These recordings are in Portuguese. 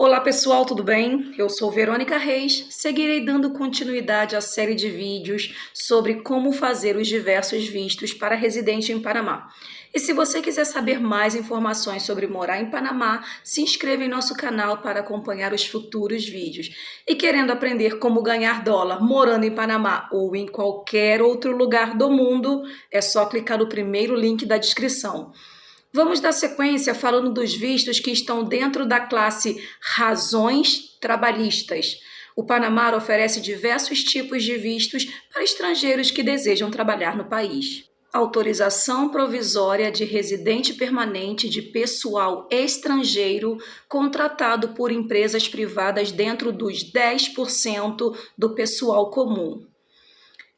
Olá pessoal, tudo bem? Eu sou Verônica Reis, seguirei dando continuidade à série de vídeos sobre como fazer os diversos vistos para residente em Panamá. E se você quiser saber mais informações sobre morar em Panamá, se inscreva em nosso canal para acompanhar os futuros vídeos. E querendo aprender como ganhar dólar morando em Panamá ou em qualquer outro lugar do mundo, é só clicar no primeiro link da descrição. Vamos dar sequência falando dos vistos que estão dentro da classe razões trabalhistas. O Panamá oferece diversos tipos de vistos para estrangeiros que desejam trabalhar no país. Autorização provisória de residente permanente de pessoal estrangeiro contratado por empresas privadas dentro dos 10% do pessoal comum.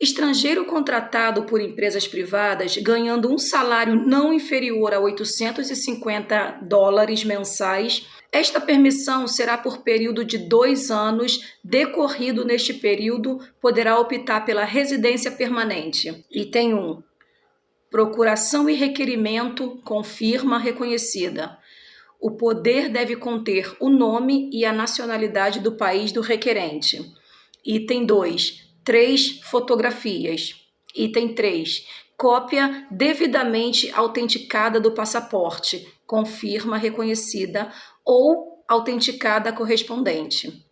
Estrangeiro contratado por empresas privadas ganhando um salário não inferior a 850 dólares mensais. Esta permissão será por período de dois anos. Decorrido neste período, poderá optar pela residência permanente. Item 1. Procuração e requerimento com firma reconhecida. O poder deve conter o nome e a nacionalidade do país do requerente. Item 2 três fotografias. Item 3. Cópia devidamente autenticada do passaporte, com firma reconhecida ou autenticada correspondente.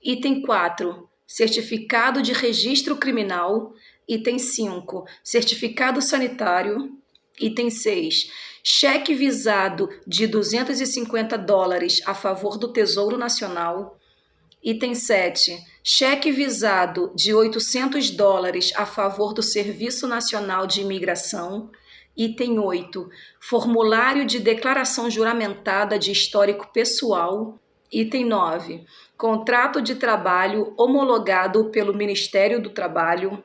Item 4. Certificado de registro criminal. Item 5. Certificado sanitário. Item 6. Cheque visado de 250 dólares a favor do Tesouro Nacional. Item 7. Cheque visado de 800 dólares a favor do Serviço Nacional de Imigração. Item 8. Formulário de declaração juramentada de histórico pessoal. Item 9. Contrato de trabalho homologado pelo Ministério do Trabalho.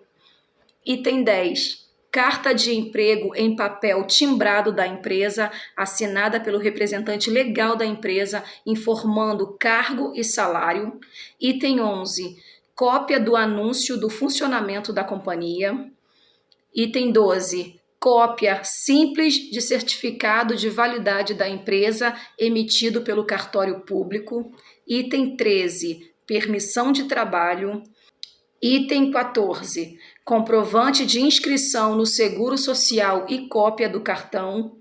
Item 10 carta de emprego em papel timbrado da empresa, assinada pelo representante legal da empresa, informando cargo e salário. Item 11, cópia do anúncio do funcionamento da companhia. Item 12, cópia simples de certificado de validade da empresa emitido pelo cartório público. Item 13, permissão de trabalho. Item 14. Comprovante de inscrição no Seguro Social e cópia do cartão.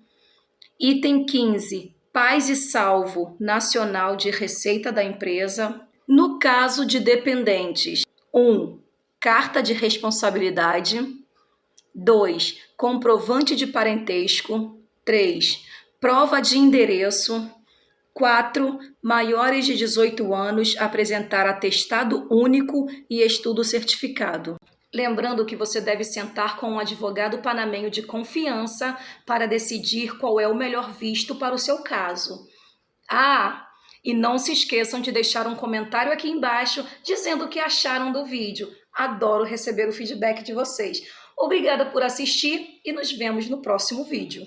Item 15. Paz e salvo nacional de receita da empresa. No caso de dependentes, 1. Um, carta de responsabilidade. 2. Comprovante de parentesco. 3. Prova de endereço. 4. Maiores de 18 anos apresentar atestado único e estudo certificado. Lembrando que você deve sentar com um advogado panamenho de confiança para decidir qual é o melhor visto para o seu caso. Ah, e não se esqueçam de deixar um comentário aqui embaixo dizendo o que acharam do vídeo. Adoro receber o feedback de vocês. Obrigada por assistir e nos vemos no próximo vídeo.